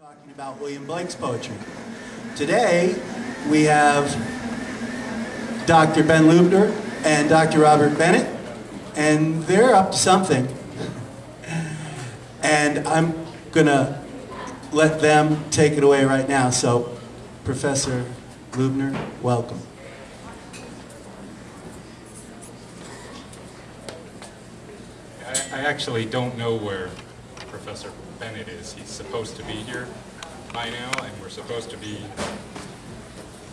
talking about William Blake's poetry. Today, we have Dr. Ben Lubner and Dr. Robert Bennett, and they're up to something. And I'm gonna let them take it away right now. So, Professor Lubner, welcome. I, I actually don't know where Professor Bennett is. He's supposed to be here by now, and we're supposed to be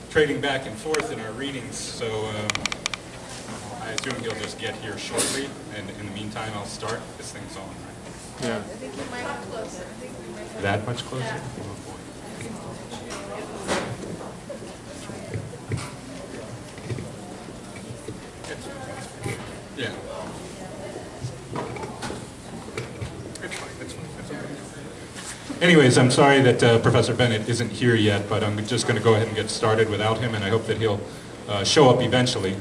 trading back and forth in our readings, so um, I assume he'll just get here shortly, and in the meantime, I'll start. This thing's on, right? Yeah. I think you might have closer. I think we might have. That much closer? Oh, boy. Yeah. It's fine, it's fine, it's okay. Anyways, I'm sorry that uh, Professor Bennett isn't here yet, but I'm just going to go ahead and get started without him, and I hope that he'll uh, show up eventually.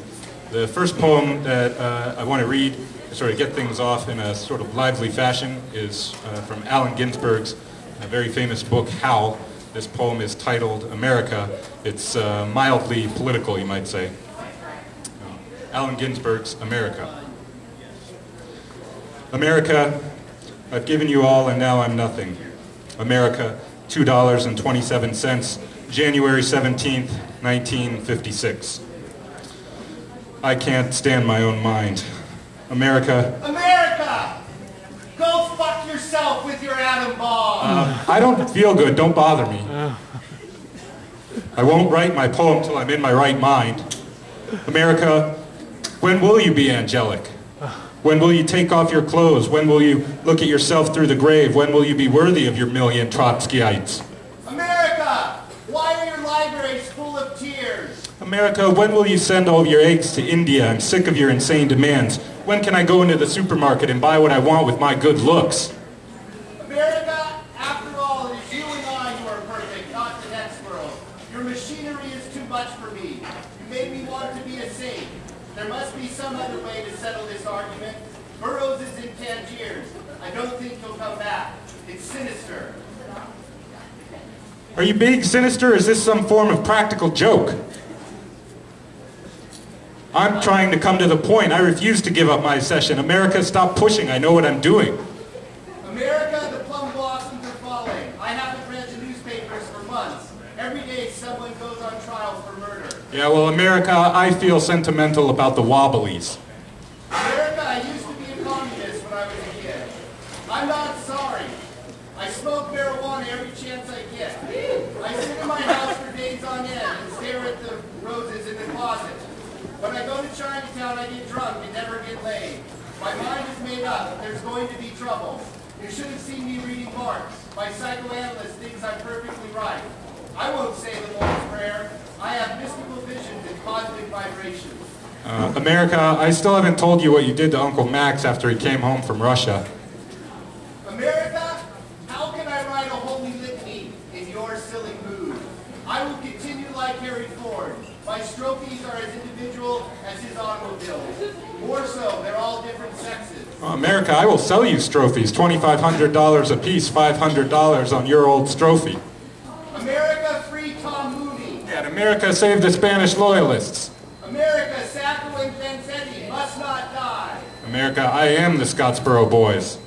The first poem that uh, I want to read, sort of get things off in a sort of lively fashion, is uh, from Allen Ginsberg's uh, very famous book, Howl. This poem is titled America. It's uh, mildly political, you might say. Allen Ginsberg's America. America, I've given you all and now I'm nothing. America, $2.27, January 17th, 1956. I can't stand my own mind. America, America! Go fuck yourself with your atom bomb! uh, I don't feel good, don't bother me. I won't write my poem till I'm in my right mind. America, when will you be angelic? When will you take off your clothes? When will you look at yourself through the grave? When will you be worthy of your million Trotskyites? America! Why are your libraries full of tears? America, when will you send all of your eggs to India? I'm sick of your insane demands. When can I go into the supermarket and buy what I want with my good looks? America, after all, it is you and I who are perfect, not the next world. Your machinery is too much for me. You made me want to be a saint. There must be some other way to settle this argument. Burroughs is in Tangiers. I don't think he'll come back. It's sinister. Are you being sinister? Is this some form of practical joke? I'm trying to come to the point. I refuse to give up my session. America, stop pushing. I know what I'm doing. America, the plum blossoms are falling. I haven't read the newspapers for months. Every day someone goes on trial for murder. Yeah, well, America, I feel sentimental about the Wobblies. America, I used to be a communist when I was a kid. I'm not sorry. I smoke marijuana every chance I get. I sit in my house for days on end and stare at the roses in the closet. When I go to Chinatown, I get drunk and never get laid. My mind is made up. There's going to be trouble. You should have seen me reading Marx. My psychoanalyst thinks I'm perfectly right. I won't say the Lord's Prayer. I have mystical visions and cosmic vibrations. Uh, America, I still haven't told you what you did to Uncle Max after he came home from Russia. America, how can I write a holy litany in your silly mood? I will continue like Harry Ford. My strophes are as individual as his automobiles. More so, they're all different Uh, America, I will sell you strophes, $2,500 a piece, $500 on your old strophe. America, free Tom Mooney. And America, save the Spanish loyalists. America, Sacco and Vanzetti must not die. America, I am the Scottsboro Boys.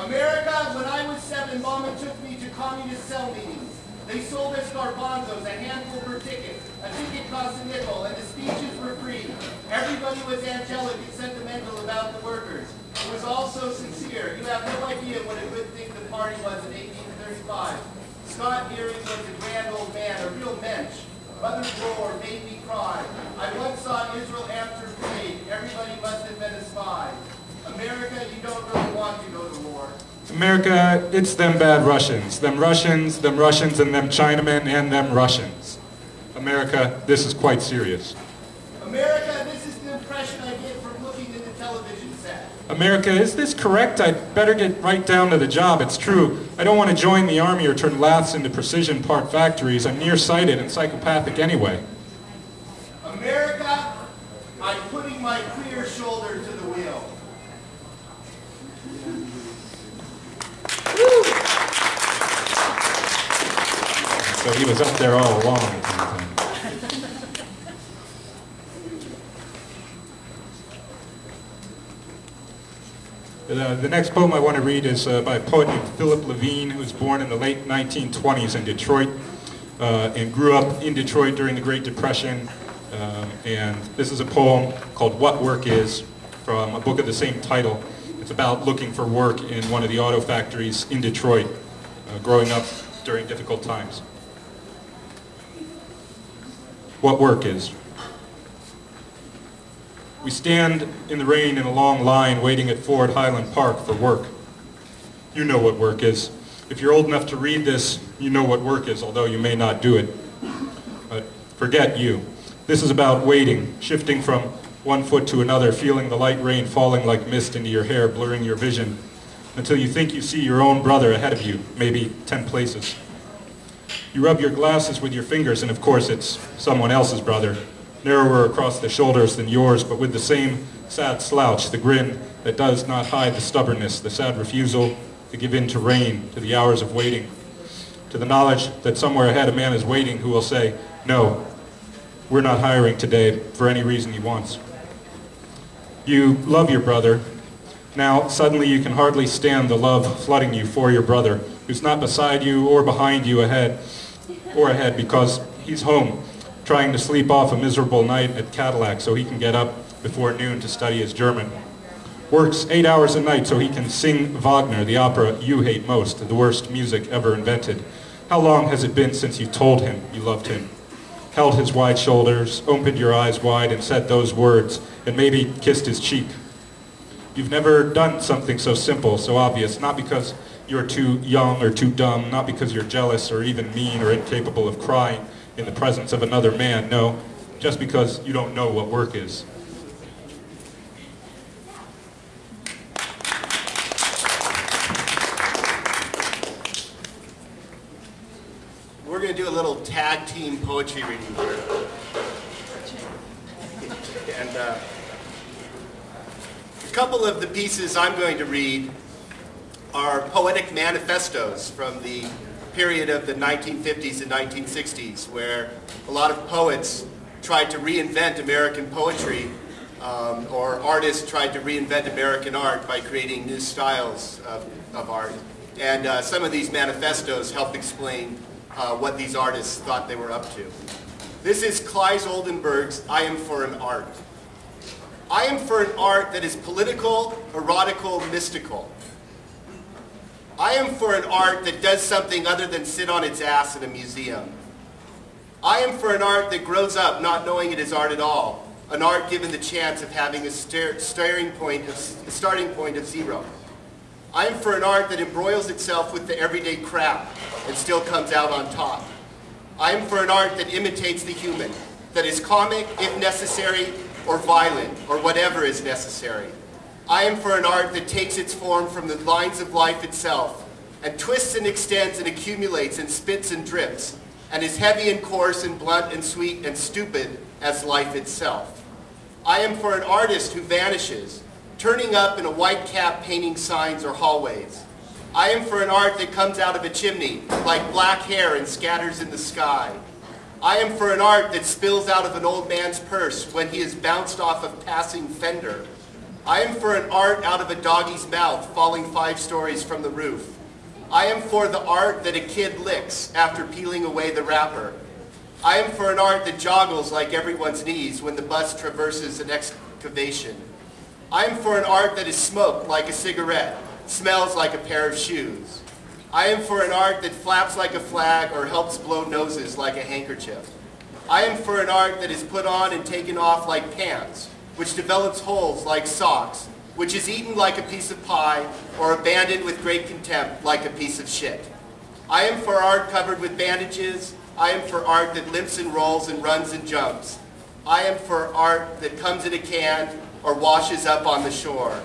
America, when I was seven, Mama took me to communist cell meetings. They sold us garbanzos, a handful per ticket. A ticket cost a nickel, and the speeches were free. Everybody was angelic and about the workers. It was all so sincere. You have no idea what a good thing the party was in 1835. Scott Nearing was a grand old man, a real mensch. Mother Bloor made me cry. I once saw Israel Amter flag. Everybody must have been a spy. America, you don't really want to go to war. America, it's them bad Russians. Them Russians, them Russians, and them Chinamen, and them Russians. America, this is quite serious. America, this is the impression I get from looking at the television set. America, is this correct? I'd better get right down to the job. It's true. I don't want to join the army or turn laths into precision part factories. I'm nearsighted and psychopathic anyway. America, I'm putting my queer shoulder to the wheel. So he was up there all along. kind of thing. The, the next poem I want to read is uh, by a poet named Philip Levine, who was born in the late 1920s in Detroit uh, and grew up in Detroit during the Great Depression. Um, and this is a poem called What Work Is from a book of the same title. It's about looking for work in one of the auto factories in Detroit, uh, growing up during difficult times. What work is. We stand in the rain in a long line waiting at Ford Highland Park for work. You know what work is. If you're old enough to read this, you know what work is, although you may not do it. But forget you. This is about waiting, shifting from one foot to another, feeling the light rain falling like mist into your hair, blurring your vision, until you think you see your own brother ahead of you, maybe 10 places. You rub your glasses with your fingers, and of course it's someone else's brother, narrower across the shoulders than yours, but with the same sad slouch, the grin that does not hide the stubbornness, the sad refusal to give in to rain, to the hours of waiting, to the knowledge that somewhere ahead a man is waiting who will say, no, we're not hiring today for any reason he wants. You love your brother. Now, suddenly you can hardly stand the love flooding you for your brother, who's not beside you or behind you ahead, or ahead because he's home, trying to sleep off a miserable night at Cadillac so he can get up before noon to study his German. Works eight hours a night so he can sing Wagner, the opera you hate most, the worst music ever invented. How long has it been since you told him you loved him? Held his wide shoulders, opened your eyes wide and said those words, and maybe kissed his cheek. You've never done something so simple, so obvious, not because you're too young or too dumb, not because you're jealous or even mean or incapable of crying in the presence of another man, no, just because you don't know what work is. We're going to do a little tag team poetry reading here. And uh, a couple of the pieces I'm going to read are poetic manifestos from the period of the 1950s and 1960s, where a lot of poets tried to reinvent American poetry, um, or artists tried to reinvent American art by creating new styles of, of art. And uh, some of these manifestos help explain uh, what these artists thought they were up to. This is Claes Oldenburg's I Am for an Art. I am for an art that is political, erotical, mystical. I am for an art that does something other than sit on its ass in a museum. I am for an art that grows up not knowing it is art at all, an art given the chance of having a starting point of, starting point of zero. I am for an art that embroils itself with the everyday crap and still comes out on top. I am for an art that imitates the human, that is comic if necessary, or violent, or whatever is necessary. I am for an art that takes its form from the lines of life itself, and twists and extends and accumulates and spits and drips, and is heavy and coarse and blunt and sweet and stupid as life itself. I am for an artist who vanishes, turning up in a white cap painting signs or hallways. I am for an art that comes out of a chimney, like black hair and scatters in the sky. I am for an art that spills out of an old man's purse when he is bounced off a passing fender. I am for an art out of a doggy's mouth falling five stories from the roof. I am for the art that a kid licks after peeling away the wrapper. I am for an art that joggles like everyone's knees when the bus traverses an excavation. I am for an art that is smoked like a cigarette, smells like a pair of shoes. I am for an art that flaps like a flag or helps blow noses like a handkerchief. I am for an art that is put on and taken off like pants, which develops holes like socks, which is eaten like a piece of pie or abandoned with great contempt like a piece of shit. I am for art covered with bandages. I am for art that limps and rolls and runs and jumps. I am for art that comes in a can or washes up on the shore.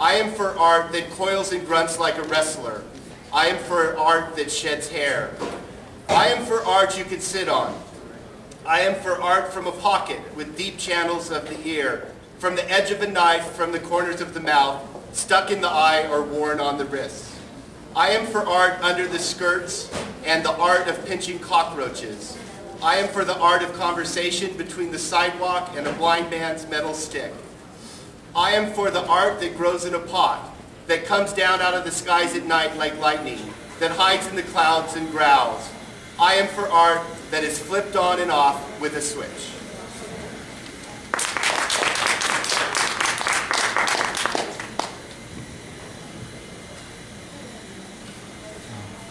I am for art that coils and grunts like a wrestler. I am for art that sheds hair. I am for art you can sit on. I am for art from a pocket with deep channels of the ear, from the edge of a knife, from the corners of the mouth, stuck in the eye or worn on the wrists. I am for art under the skirts and the art of pinching cockroaches. I am for the art of conversation between the sidewalk and a blind man's metal stick. I am for the art that grows in a pot, that comes down out of the skies at night like lightning, that hides in the clouds and growls. I am for art that is flipped on and off with a switch.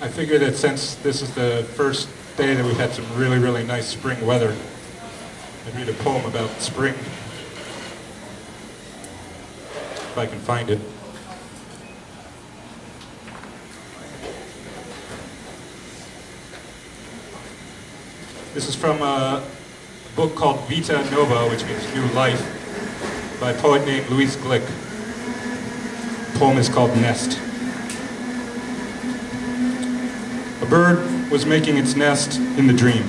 I figure that since this is the first day that we've had some really, really nice spring weather, I'd read a poem about spring. If I can find it. This is from a book called Vita Nova, which means New Life, by a poet named Louise Glück. The poem is called Nest. A bird was making its nest in the dream.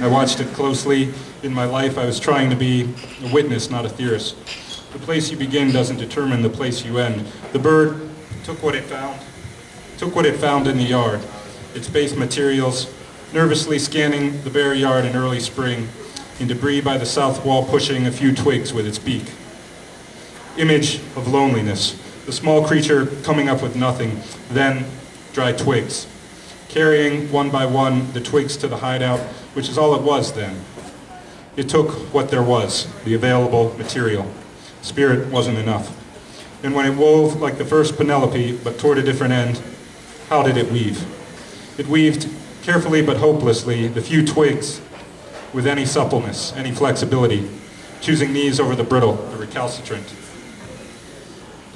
I watched it closely. In my life, I was trying to be a witness, not a theorist. The place you begin doesn't determine the place you end. The bird took what it found, took what it found in the yard, its base materials, nervously scanning the bare yard in early spring, in debris by the south wall pushing a few twigs with its beak. Image of loneliness, the small creature coming up with nothing, then dry twigs, carrying one by one the twigs to the hideout, which is all it was then. It took what there was, the available material. Spirit wasn't enough. And when it wove like the first Penelope, but toward a different end, how did it weave? It weaved carefully but hopelessly the few twigs with any suppleness, any flexibility, choosing these over the brittle, the recalcitrant.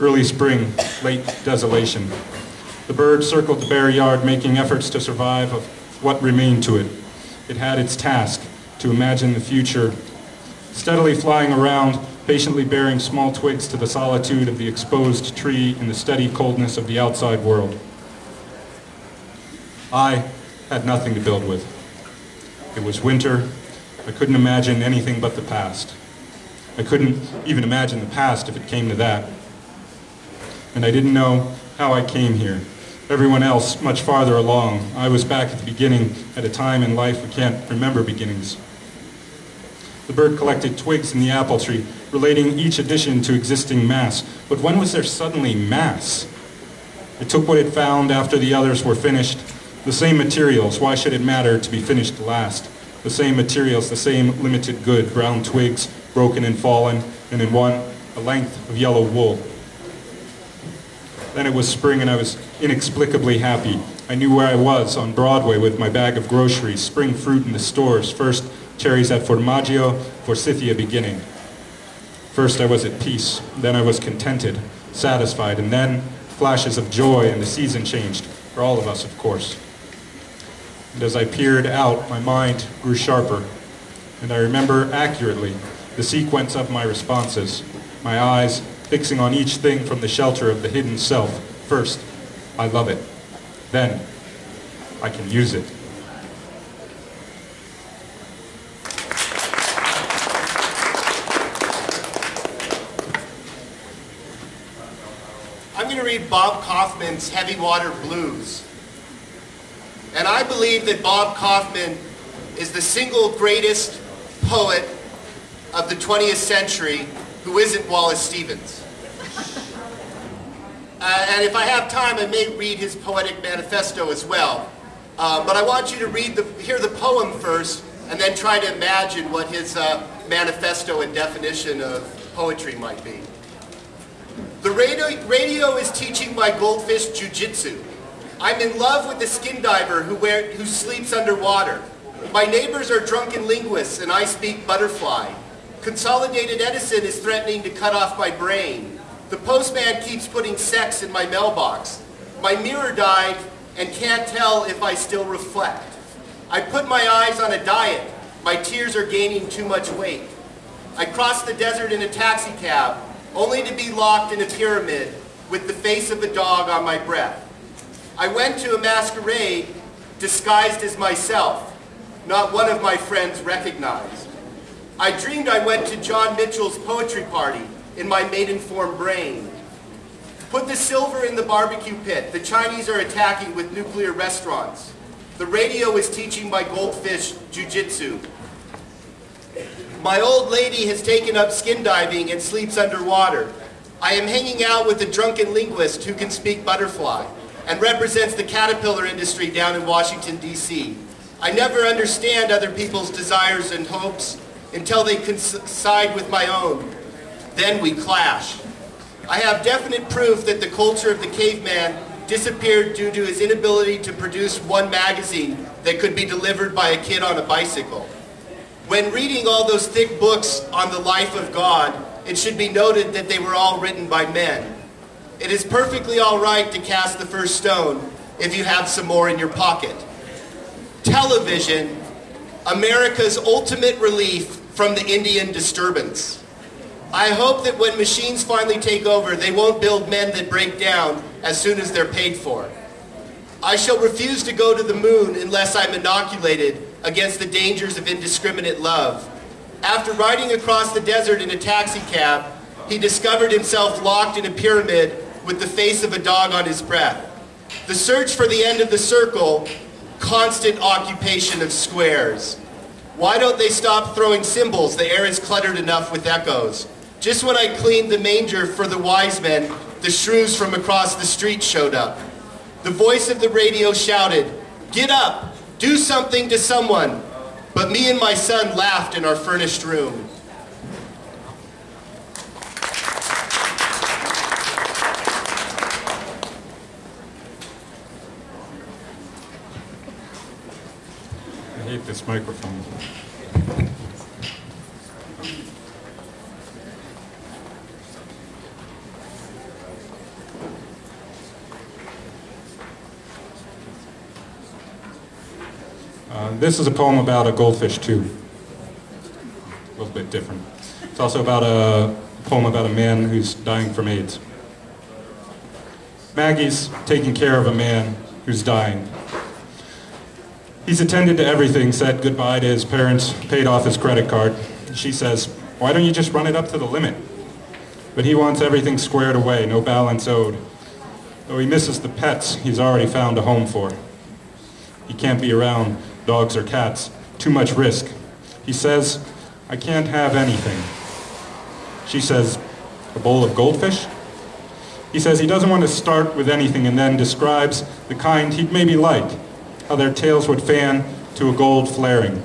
Early spring, late desolation. The bird circled the bare yard, making efforts to survive of what remained to it. It had its task, to imagine the future, steadily flying around, patiently bearing small twigs to the solitude of the exposed tree in the steady coldness of the outside world. I had nothing to build with. It was winter. I couldn't imagine anything but the past. I couldn't even imagine the past if it came to that. And I didn't know how I came here. Everyone else much farther along. I was back at the beginning at a time in life we can't remember beginnings. The bird collected twigs in the apple tree, relating each addition to existing mass. But when was there suddenly mass? It took what it found after the others were finished. The same materials, why should it matter to be finished last? The same materials, the same limited good, brown twigs, broken and fallen, and in one, a length of yellow wool. Then it was spring and I was inexplicably happy. I knew where I was, on Broadway with my bag of groceries, spring fruit in the stores, first cherries at Formaggio, for Forsythia beginning. First I was at peace, then I was contented, satisfied, and then flashes of joy and the season changed, for all of us, of course. And as I peered out, my mind grew sharper, and I remember accurately the sequence of my responses, my eyes fixing on each thing from the shelter of the hidden self. First, I love it. Then, I can use it. I'm going to read Bob Kaufman's Heavy Water Blues. And I believe that Bob Kaufman is the single greatest poet of the 20th century who isn't Wallace Stevens. Uh, and if I have time, I may read his poetic manifesto as well. Uh, but I want you to read the, hear the poem first, and then try to imagine what his uh, manifesto and definition of poetry might be. The radio, radio is teaching my goldfish jujitsu. I'm in love with the skin diver who, wear, who sleeps underwater. My neighbors are drunken linguists, and I speak butterfly. Consolidated Edison is threatening to cut off my brain. The postman keeps putting sex in my mailbox. My mirror died and can't tell if I still reflect. I put my eyes on a diet. My tears are gaining too much weight. I crossed the desert in a taxi cab, only to be locked in a pyramid with the face of a dog on my breath. I went to a masquerade disguised as myself. Not one of my friends recognized. I dreamed I went to John Mitchell's poetry party in my Maidenform brain. Put the silver in the barbecue pit. The Chinese are attacking with nuclear restaurants. The radio is teaching my goldfish jujitsu. My old lady has taken up skin diving and sleeps underwater. I am hanging out with a drunken linguist who can speak butterfly and represents the caterpillar industry down in Washington, D.C. I never understand other people's desires and hopes until they coincide with my own. Then we clash. I have definite proof that the culture of the caveman disappeared due to his inability to produce one magazine that could be delivered by a kid on a bicycle. When reading all those thick books on the life of God, it should be noted that they were all written by men. It is perfectly all right to cast the first stone if you have some more in your pocket. Television, America's ultimate relief from the Indian disturbance. I hope that when machines finally take over, they won't build men that break down as soon as they're paid for. I shall refuse to go to the moon unless I'm inoculated against the dangers of indiscriminate love. After riding across the desert in a taxi cab, he discovered himself locked in a pyramid with the face of a dog on his breath. The search for the end of the circle, constant occupation of squares. Why don't they stop throwing symbols? The air is cluttered enough with echoes. Just when I cleaned the manger for the wise men, the shrews from across the street showed up. The voice of the radio shouted, Get up! Do something to someone! But me and my son laughed in our furnished room. This microphone. Uh, this is a poem about a goldfish too. A little bit different. It's also about a poem about a man who's dying from AIDS. Maggie's taking care of a man who's dying. He's attended to everything, said goodbye to his parents, paid off his credit card. She says, why don't you just run it up to the limit? But he wants everything squared away, no balance owed. Though he misses the pets he's already found a home for. He can't be around dogs or cats. Too much risk. He says, I can't have anything. She says, a bowl of goldfish? He says he doesn't want to start with anything and then describes the kind he'd maybe like, how their tails would fan to a gold flaring.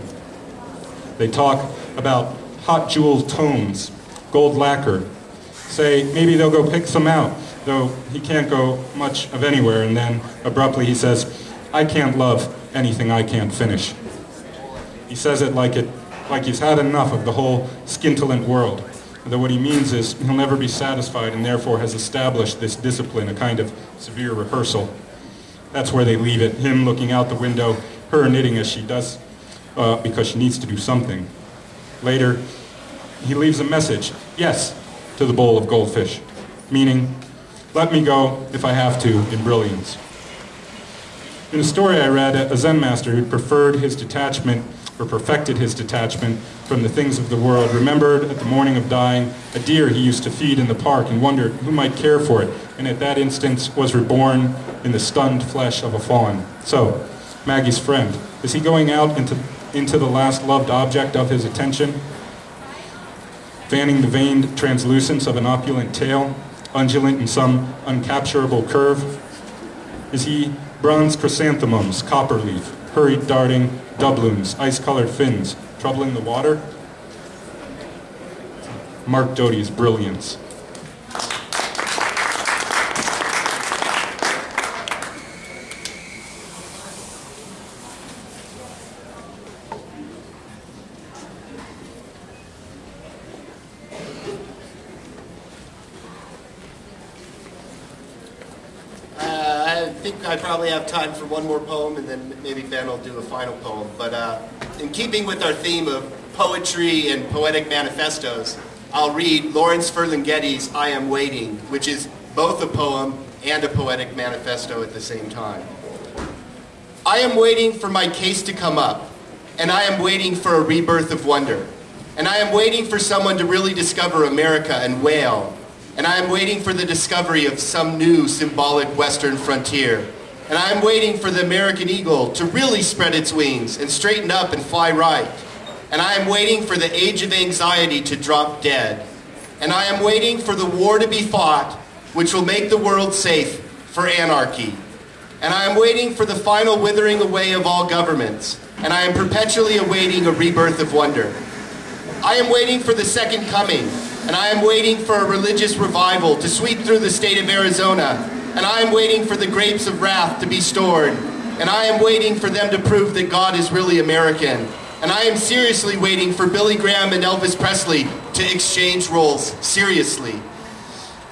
They talk about hot jeweled tones, gold lacquer. Say maybe they'll go pick some out, though he can't go much of anywhere, and then abruptly he says, I can't love anything I can't finish. He says it like it like he's had enough of the whole scintillant world. though what he means is he'll never be satisfied and therefore has established this discipline, a kind of severe rehearsal. That's where they leave it, him looking out the window, her knitting as she does uh, because she needs to do something. Later, he leaves a message, yes, to the bowl of goldfish, meaning, let me go if I have to in brilliance. In a story I read, a Zen master who preferred his detachment or perfected his detachment from the things of the world remembered at the morning of dying a deer he used to feed in the park and wondered who might care for it, and at that instant was reborn in the stunned flesh of a fawn. So, Maggie's friend, is he going out into, into the last loved object of his attention? Fanning the veined translucence of an opulent tail, undulant in some uncapturable curve? Is he bronze chrysanthemums, copper leaf, hurried darting doubloons, ice-colored fins, troubling the water? Mark Doty's brilliance. Uh, I probably have time for one more poem, and then maybe Ben will do a final poem. But uh, in keeping with our theme of poetry and poetic manifestos, I'll read Lawrence Ferlinghetti's I Am Waiting, which is both a poem and a poetic manifesto at the same time. I am waiting for my case to come up, and I am waiting for a rebirth of wonder. And I am waiting for someone to really discover America and wail, And I am waiting for the discovery of some new symbolic western frontier. And I am waiting for the American eagle to really spread its wings and straighten up and fly right. And I am waiting for the age of anxiety to drop dead. And I am waiting for the war to be fought, which will make the world safe for anarchy. And I am waiting for the final withering away of all governments. And I am perpetually awaiting a rebirth of wonder. I am waiting for the second coming, and I am waiting for a religious revival to sweep through the state of Arizona, and I am waiting for the grapes of wrath to be stored, and I am waiting for them to prove that God is really American, and I am seriously waiting for Billy Graham and Elvis Presley to exchange roles, seriously.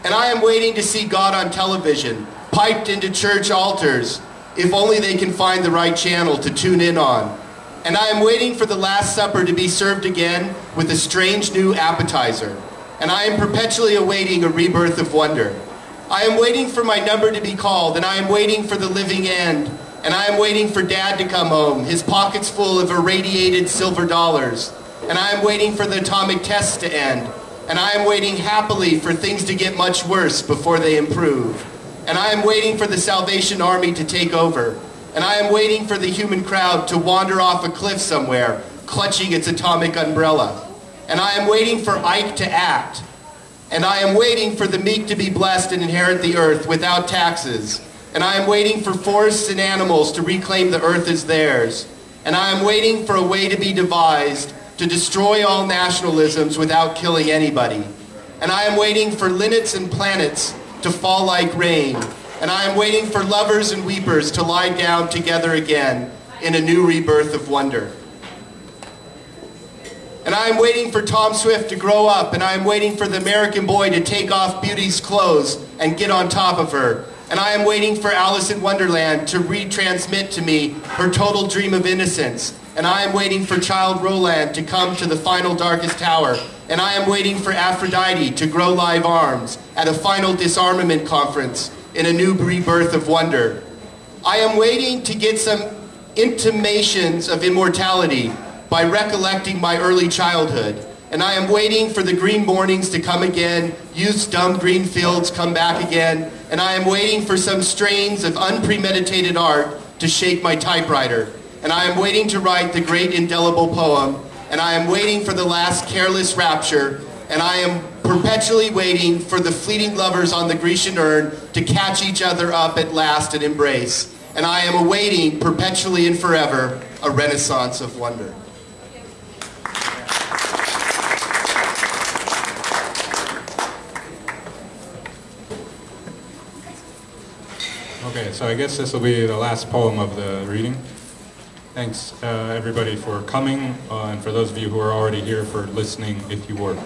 And I am waiting to see God on television, piped into church altars, if only they can find the right channel to tune in on. And I am waiting for the Last Supper to be served again with a strange new appetizer. And I am perpetually awaiting a rebirth of wonder. I am waiting for my number to be called, and I am waiting for the living end. And I am waiting for Dad to come home, his pockets full of irradiated silver dollars. And I am waiting for the atomic tests to end. And I am waiting happily for things to get much worse before they improve. And I am waiting for the Salvation Army to take over and I am waiting for the human crowd to wander off a cliff somewhere, clutching its atomic umbrella. And I am waiting for Ike to act. And I am waiting for the meek to be blessed and inherit the earth without taxes. And I am waiting for forests and animals to reclaim the earth as theirs. And I am waiting for a way to be devised to destroy all nationalisms without killing anybody. And I am waiting for linnets and planets to fall like rain and I am waiting for lovers and weepers to lie down together again in a new rebirth of wonder. And I am waiting for Tom Swift to grow up, and I am waiting for the American boy to take off Beauty's clothes and get on top of her. And I am waiting for Alice in Wonderland to retransmit to me her total dream of innocence. And I am waiting for Childe Roland to come to the final darkest tower. And I am waiting for Aphrodite to grow live arms at a final disarmament conference in a new rebirth of wonder. I am waiting to get some intimations of immortality by recollecting my early childhood. And I am waiting for the green mornings to come again, youth's dumb green fields come back again, and I am waiting for some strains of unpremeditated art to shake my typewriter. And I am waiting to write the great indelible poem, and I am waiting for the last careless rapture, and I am perpetually waiting for the fleeting lovers on the Grecian urn to catch each other up at last and embrace. And I am awaiting perpetually and forever a renaissance of wonder. Okay, so I guess this will be the last poem of the reading. Thanks, uh, everybody, for coming, uh, and for those of you who are already here for listening, if you were.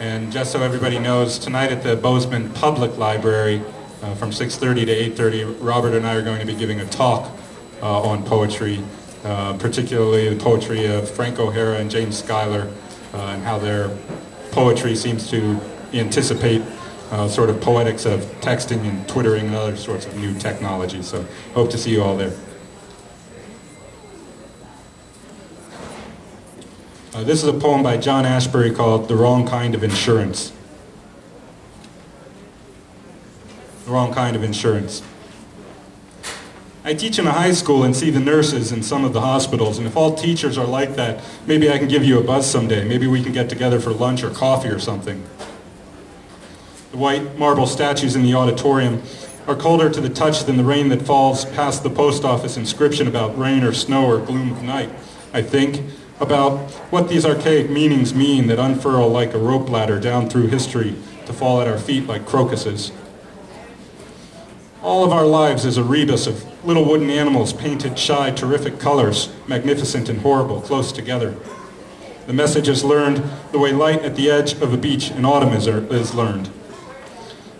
And just so everybody knows, tonight at the Bozeman Public Library uh, from 6.30 to 8.30, Robert and I are going to be giving a talk uh, on poetry, uh, particularly the poetry of Frank O'Hara and James Schuyler, uh, and how their poetry seems to anticipate uh, sort of poetics of texting and twittering and other sorts of new technology. So hope to see you all there. Uh, this is a poem by John Ashbery called The Wrong Kind of Insurance. The Wrong Kind of Insurance. I teach in a high school and see the nurses in some of the hospitals, and if all teachers are like that, maybe I can give you a buzz someday. Maybe we can get together for lunch or coffee or something. The white marble statues in the auditorium are colder to the touch than the rain that falls past the post office inscription about rain or snow or gloom of night, I think about what these archaic meanings mean that unfurl like a rope ladder down through history to fall at our feet like crocuses. All of our lives is a rebus of little wooden animals painted shy, terrific colors, magnificent and horrible, close together. The message is learned the way light at the edge of a beach in autumn is, er, is learned.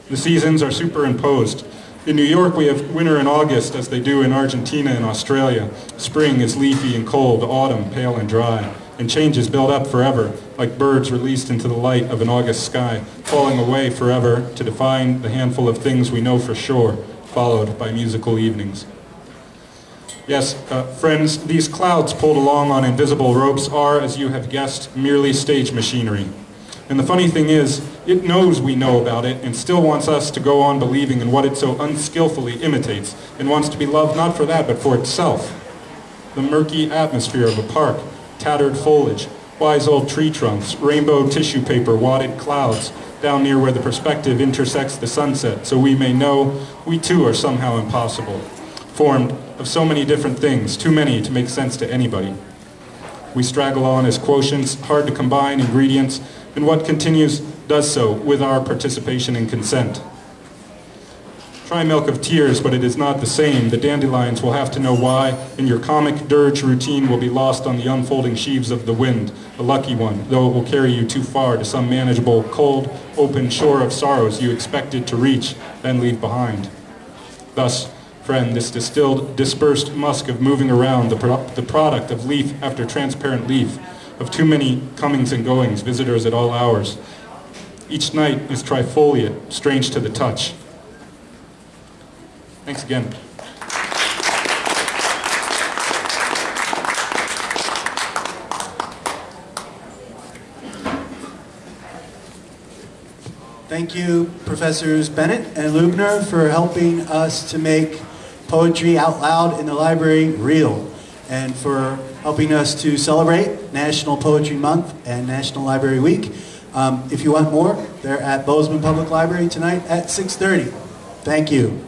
The seasons are superimposed, in New York, we have winter in August, as they do in Argentina and Australia. Spring is leafy and cold, autumn pale and dry, and changes build up forever, like birds released into the light of an August sky, falling away forever to define the handful of things we know for sure, followed by musical evenings. Yes, uh, friends, these clouds pulled along on invisible ropes are, as you have guessed, merely stage machinery. And the funny thing is, it knows we know about it and still wants us to go on believing in what it so unskillfully imitates and wants to be loved not for that but for itself. The murky atmosphere of a park, tattered foliage, wise old tree trunks, rainbow tissue paper, wadded clouds, down near where the perspective intersects the sunset, so we may know we too are somehow impossible, formed of so many different things, too many to make sense to anybody. We straggle on as quotients, hard to combine ingredients, and what continues does so with our participation and consent. Try milk of tears, but it is not the same. The dandelions will have to know why, and your comic dirge routine will be lost on the unfolding sheaves of the wind, a lucky one, though it will carry you too far to some manageable, cold, open shore of sorrows you expected to reach, then leave behind. Thus, friend, this distilled, dispersed musk of moving around, the, pro- the product of leaf after transparent leaf, of too many comings and goings, visitors at all hours. Each night is trifoliate, strange to the touch. Thanks again. Thank you, Professors Bennett and Lubner, for helping us to make poetry out loud in the library real, and for helping us to celebrate National Poetry Month and National Library Week. Um, if you want more, they're at Bozeman Public Library tonight at 6:30. Thank you.